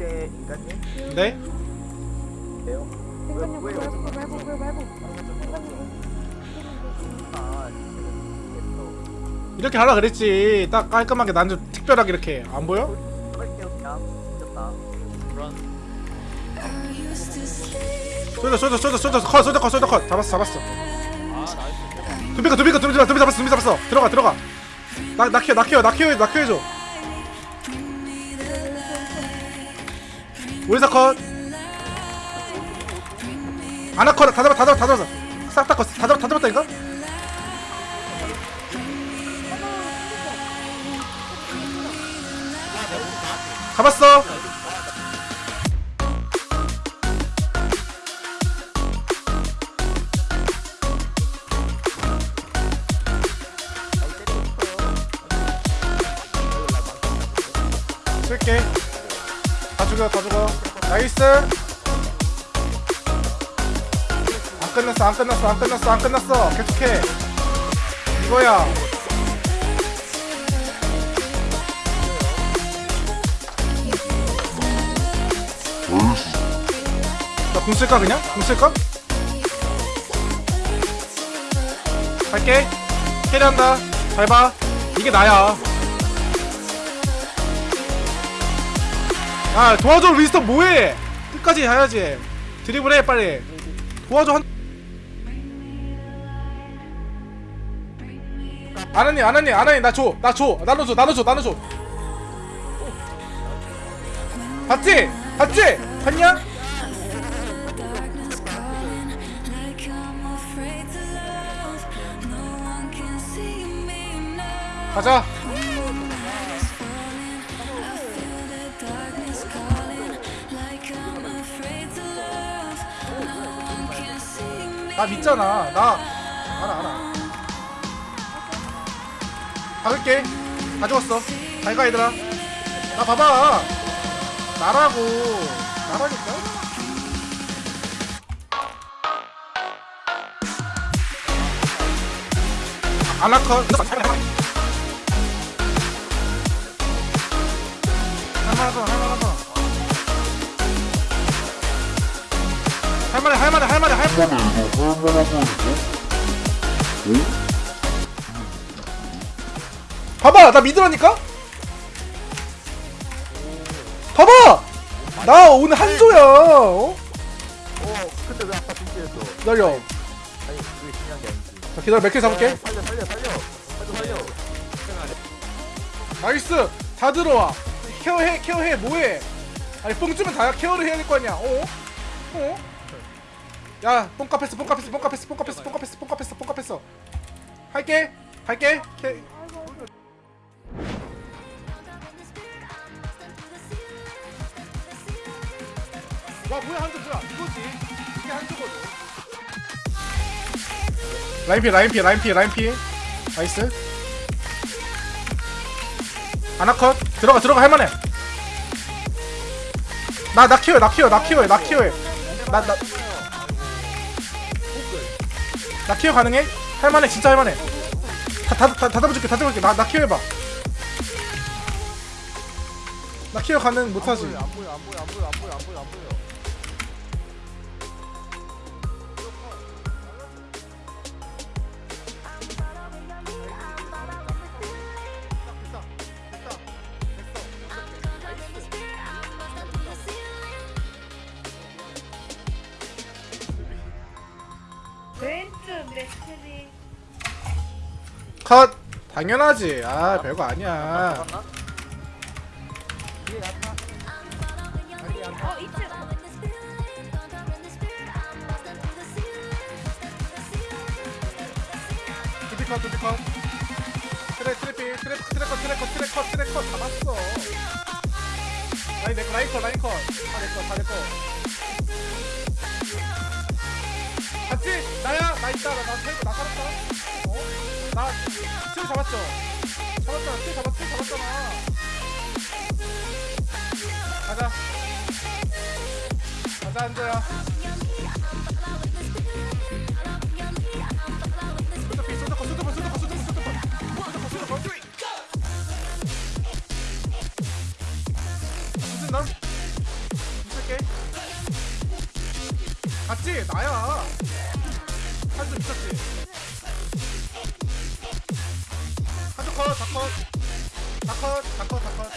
인간님 네? 네요. 이렇게 하라 그랬지 딱 깔끔하게 난 좀 특별하게 이렇게 안 보여? 쏘자 쏘자 쏘자 쏘자 컷 쏘자 컷 쏘자 컷 잡았어 잡았어 두비가 두비가 두비 잡았어 두비 잡았어 들어가 들어가 나 나 키워 나 키워 나 키워 나 키워줘. 오리사 컷. 아나 컷 다 잡았 다 잡았 다 잡았어. 싹다 컷 다 잡았 다 잡았다니까 잡았어 쓸게. 다 죽여 다 죽어 nice. 안 끝났어 안 끝났어 안 끝났어 안 끝났어. 계속해. 이거야. 나궁 쓸까 그냥? 궁 쓸까? 갈게. carry한다. 잘봐. 이게 나야 아 도와줘 윈스턴 뭐해? 끝까지 해야지. 드리블해 빨리. 도와줘 한 아나니 아나니 아나니 나줘 나줘 나눠줘 나눠줘 나눠줘. 봤지? 봤지? 봤냐? 가자 나 믿잖아. 나. 알아 알아. 박을게. 다 죽었어. 잘가 얘들아. 나 봐봐. 나라고. 나라니까. 아나컷 할만하다 할만해 할만해 할만해 할만해 봐봐 나 믿으라니까 봐봐 나 오늘 한조야 어? 어 근데 왜 아까 빙기했어? 기다려 아니 그게 중요한 게 아니지. 자, 기다려 몇개 잡을게 살려 살려 살려 살려 살려. 나이스 다 들어와 케어해 케어해 뭐해 아니 뽕 주면 다 케어를 해야 될 거 아니야 어? 어? 야 뽕카 패스 뽕카 패스 뽕카 패스 뽕카 패스 뽕카 패스 뽕카 패스 뽕카 패스 할게 할게. 케... 와 뭐야 한조 뭐야 이거지. 이게 한조거든 라인 피 라인 피 라인 피 라인 피. nice. 아나컷. 들어가 들어가 할만해. 나 나 키워요 나 키워요 나 키워요 나 키워요. 나나 나 키워 가능해? 할만해 진짜 할만해. 다 다 다, 다 잡아줄게 다 잡아줄게. 나나 키워해봐. 나 키워 가능 못하지. 안 보여 안 보여 안 보여 안 보여 안 보여 안 보여 컷 당연하지 아 별거 아니야. 어 둠피컷 둠피컷 트레 트레피 트레 트레컷 트레컷 트레컷 트레컷 잡았어 라인 내꺼 라인 컷 라인 컷 다 내꺼 다 내꺼 같이 나야 나 있다 나나 살고 나 살았다 어? 나 킬 잡았죠? 잡았잖아 킬 잡았, 킬 잡았잖아 가자 가자 앉아요 쏟아코 나야 한수 미쳤지 다컷 다컷. 다컷 다컷 다컷.